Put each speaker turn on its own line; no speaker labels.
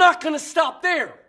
not going to stop there.